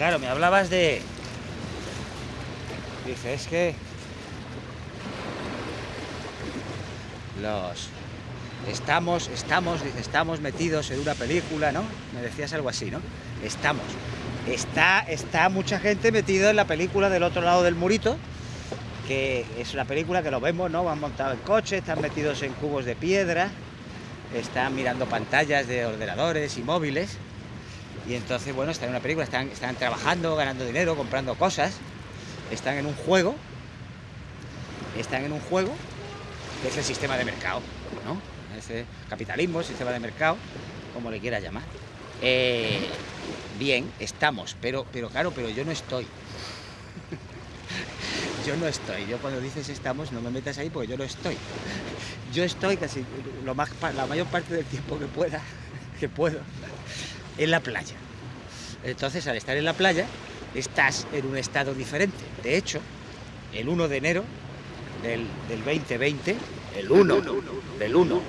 claro, me hablabas de... Dice, es que... Los... Estamos, estamos, estamos metidos en una película, ¿no? Me decías algo así, ¿no? Estamos. Está, está mucha gente metida en la película del otro lado del murito, que es una película que lo vemos, ¿no? Van montados en coche, están metidos en cubos de piedra, están mirando pantallas de ordenadores y móviles, y entonces, bueno, están en una película, están, están trabajando, ganando dinero, comprando cosas, están en un juego, están en un juego que es el sistema de mercado, ¿no? Ese capitalismo, sistema de mercado, como le quieras llamar. Eh, bien, estamos, pero, pero claro, pero yo no estoy. yo no estoy. Yo cuando dices estamos, no me metas ahí porque yo no estoy. Yo estoy casi lo más, la mayor parte del tiempo que pueda, que puedo, en la playa. Entonces, al estar en la playa, estás en un estado diferente. De hecho, el 1 de enero del, del 2020, el 1 del 1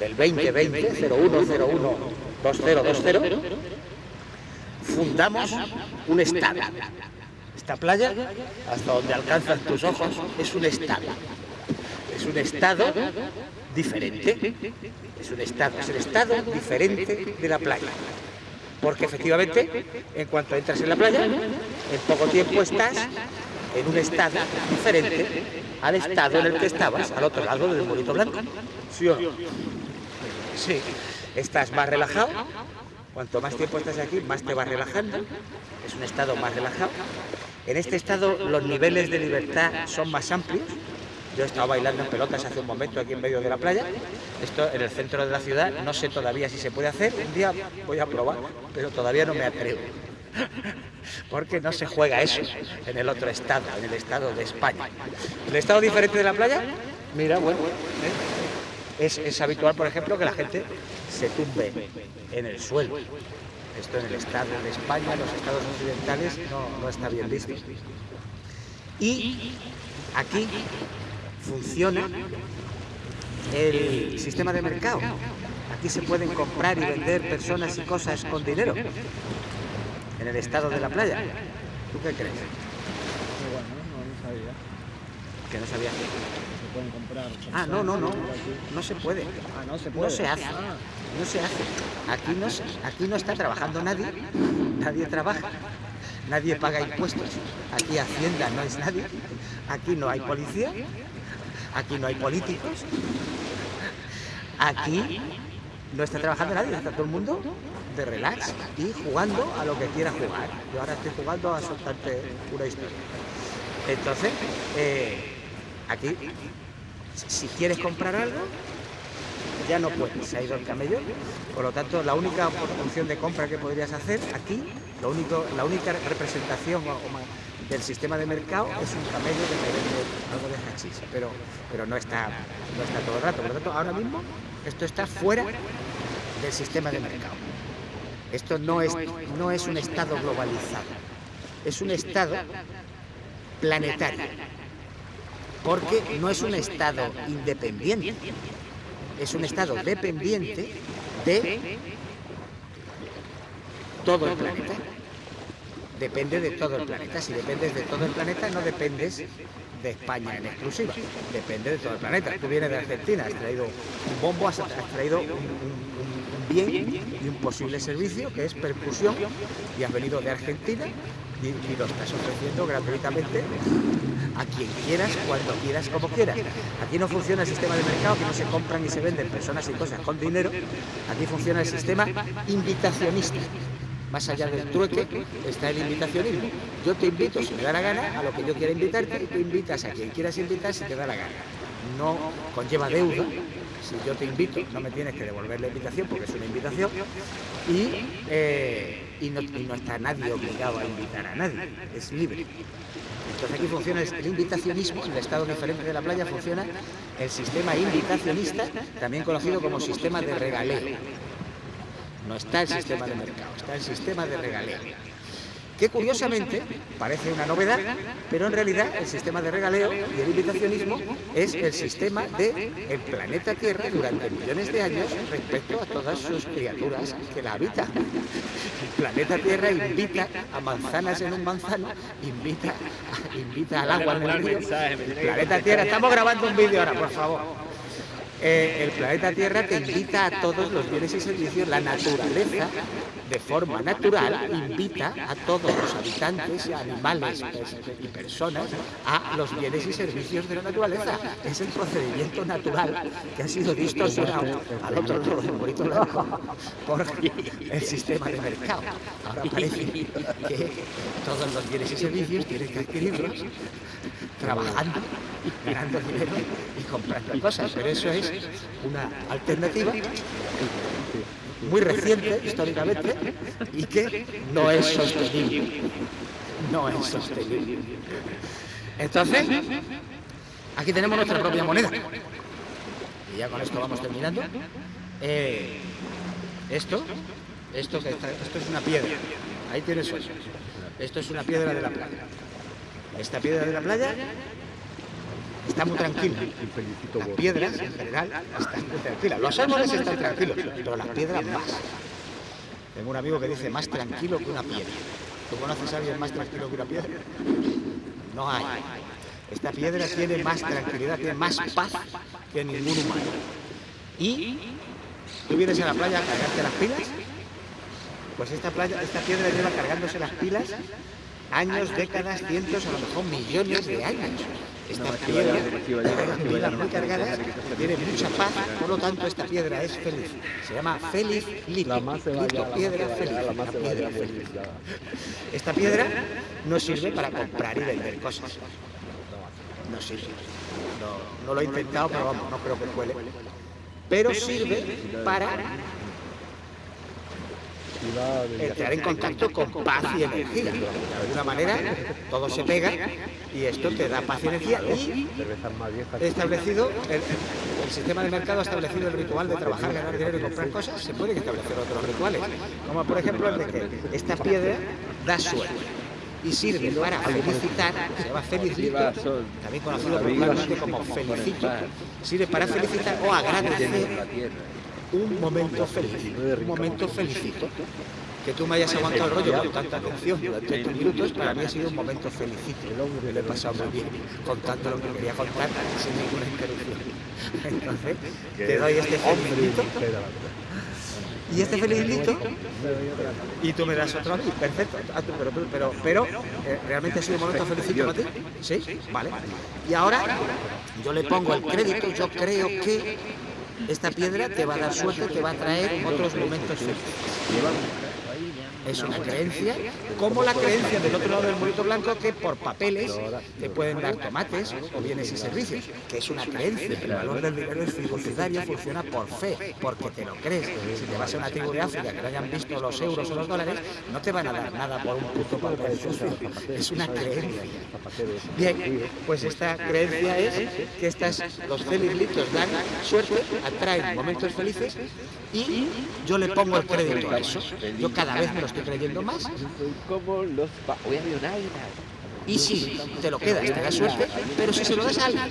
del 2020, 0101 2020, fundamos un estado. Esta playa, hasta donde alcanzan tus ojos, es un estado. Es un estado diferente. Es un estado, es el estado diferente de la playa. Porque efectivamente, en cuanto entras en la playa, en poco tiempo estás en un estado diferente al estado en el que estabas al otro lado del monito blanco. Sí. Estás más relajado. Cuanto más tiempo estás aquí, más te vas relajando. Es un estado más relajado. En este estado los niveles de libertad son más amplios. Yo he estado bailando en pelotas hace un momento aquí en medio de la playa. Esto en el centro de la ciudad, no sé todavía si se puede hacer. Un día voy a probar, pero todavía no me atrevo. Porque no se juega eso en el otro estado, en el estado de España. ¿El estado diferente de la playa? Mira, bueno, ¿eh? es, es habitual, por ejemplo, que la gente se tumbe en el suelo. Esto en el estado de España, en los estados occidentales, no, no está bien visto. Y aquí funciona el sistema de mercado. Aquí se pueden comprar y vender personas y cosas con dinero. En el estado de la playa. ¿Tú qué crees? No, no sabía. Que no sabía. Se pueden comprar. Ah, no, no, no. No se puede. Ah, no se puede. No se hace. Ah, No se hace. Aquí no, aquí no está trabajando nadie. Nadie trabaja. Nadie paga impuestos. Aquí Hacienda no es nadie. Aquí no hay policía. Aquí no hay políticos. Aquí no está trabajando nadie. Está todo el mundo de relax y jugando a lo que quiera jugar. Yo ahora estoy jugando a soltarte una historia. Entonces, eh, aquí, si quieres comprar algo, ya no puedes, se ha ido el camello. Por lo tanto, la única opción de compra que podrías hacer aquí, lo único, la única representación o- o del sistema de mercado es un camello que algo de hachís, pero, pero no, está, no está todo el rato. Por lo tanto, ahora mismo esto está fuera del sistema de mercado. Esto no es, no es un estado globalizado, es un estado planetario, porque no es un estado independiente, es un estado dependiente de todo el planeta. Depende de todo el planeta. Si dependes de todo el planeta, no dependes de España en exclusiva. Depende de todo el planeta. Tú vienes de Argentina, has traído un bombo, has, traído un bien y un posible servicio que es percusión y has venido de Argentina y, y lo estás ofreciendo gratuitamente a quien quieras, cuando quieras, como quieras. Aquí no funciona el sistema de mercado, que no se compran y se venden personas y cosas con dinero. Aquí funciona el sistema invitacionista. Más allá del trueque está el invitacionismo. Yo te invito, si me da la gana, a lo que yo quiera invitarte y tú invitas a quien quieras invitar si te da la gana. No conlleva deuda. Si yo te invito, no me tienes que devolver la invitación porque es una invitación. Y, eh, y, no, y no está nadie obligado a invitar a nadie. Es libre. Entonces aquí funciona el invitacionismo, en el estado diferente de la playa funciona el sistema invitacionista, también conocido como sistema de regaleo. No está el sistema de mercado, está el sistema de regaleo. que curiosamente parece una novedad, pero en realidad el sistema de regaleo y el invitacionismo es el sistema de el planeta Tierra durante millones de años respecto a todas sus criaturas que la habitan. El planeta Tierra invita a manzanas en un manzano, invita, invita al agua en el río. El planeta Tierra, estamos grabando un vídeo ahora, por favor. Eh, el planeta Tierra te invita a todos los bienes y servicios, la naturaleza de forma natural invita a todos los habitantes, animales y personas a los bienes y servicios de la naturaleza. Es el procedimiento natural que ha sido distorsionado al otro lado del por el sistema de mercado. Ahora parece que todos los bienes y servicios tienen que adquirirlos trabajando, ganando dinero y comprando cosas, pero eso es una alternativa muy reciente históricamente y que no es sostenible. No es sostenible. Entonces, aquí tenemos nuestra propia moneda. Y ya con esto vamos terminando. Eh, esto, esto, que esto es una piedra. Ahí tienes eso. Esto es una piedra de la playa. Esta piedra de la playa está muy tranquila. Las piedras, en general, están muy tranquilas. Los árboles están tranquilos, pero las piedras más. Tengo un amigo que dice más tranquilo que una piedra. ¿Tú conoces a alguien más tranquilo que una piedra? No hay. Esta piedra tiene más tranquilidad, tiene más paz que ningún humano. Y tú vienes a la playa a cargarte las pilas, pues esta, playa, esta piedra lleva cargándose las pilas años, décadas, cientos, a lo mejor millones de años. Esta piedra muy cargadas, tiene mucha paz, por lo tanto esta piedra es feliz. Se llama feliz lito, lito piedra feliz, la piedra feliz. Esta piedra no sirve para comprar y vender cosas. No sirve. No, no lo he intentado, pero vamos, no creo que cuele. Pero sirve para entrar en contacto con paz y energía. De alguna manera, todo se pega y esto te da paz y energía. Y establecido, el, sistema de mercado ha establecido el ritual de trabajar, ganar dinero y comprar cosas. Se pueden establecer otros rituales, como por ejemplo el de que esta piedra da suerte y sirve para felicitar, se llama felicito, también conocido popularmente como felicito, sirve para felicitar o agradecer un momento feliz, un momento felicito. Que tú me hayas aguantado el rollo con tanta atención durante estos minutos, para mí ha sido un momento felicito. Me lo he pasado muy bien contando lo que quería contar sin ninguna interrupción. Entonces, te doy este felicito. Y este felicito, y tú me das otro a mí, perfecto, pero, pero, pero eh, realmente ha sido un momento felicito para ti, ¿sí? Vale. Y ahora yo le pongo el crédito, yo creo que esta piedra te va a dar suerte, te va a traer otros momentos felices. Es una creencia, como la creencia del otro lado del murito blanco que por papeles te pueden dar tomates o bienes y servicios, que es una creencia. El valor del dinero es fiduciario, funciona por fe, porque te lo crees. Si te vas a una tribu de África que no hayan visto los euros o los dólares, no te van a dar nada por un puto papel Es una creencia. Bien, pues esta creencia es que estas, los felicitos dan suerte, atraen momentos felices y yo le pongo el crédito a eso. Yo cada vez me estoy creyendo más. Como los... Voy a Y si te lo quedas, te da suerte, pero si se lo das a alguien,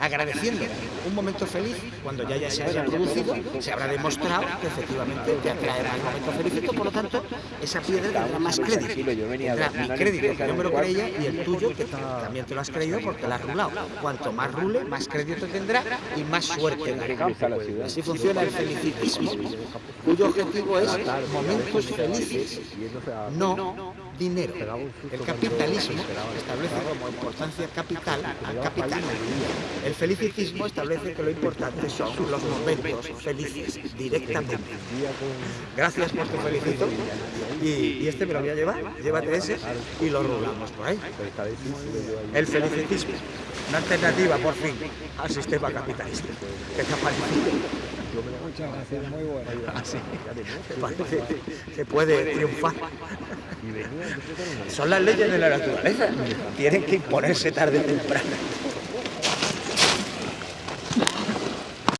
agradeciendo un momento feliz cuando ya, ya se haya producido, se habrá demostrado que efectivamente te atraerá el momento feliz, por lo tanto, esa piedra tendrá más crédito. Mi crédito, que yo me lo creía, y el tuyo, que también te lo has creído porque lo has rulado. Cuanto más rule, más crédito tendrá y más suerte dará. Así funciona el felicitismo, cuyo objetivo es momentos felices, no dinero. El capitalismo establece como importancia capital al capital. El felicitismo establece que lo importante son los momentos felices, directamente. Gracias por tu felicito. Y, este me lo voy a llevar, llévate ese y lo rulamos por ahí. El felicitismo, una alternativa por fin al sistema capitalista. Que te Muchas gracias, muy bueno. Así, parece que puede triunfar. Son las leyes de la naturaleza. Tienen que imponerse tarde o temprano.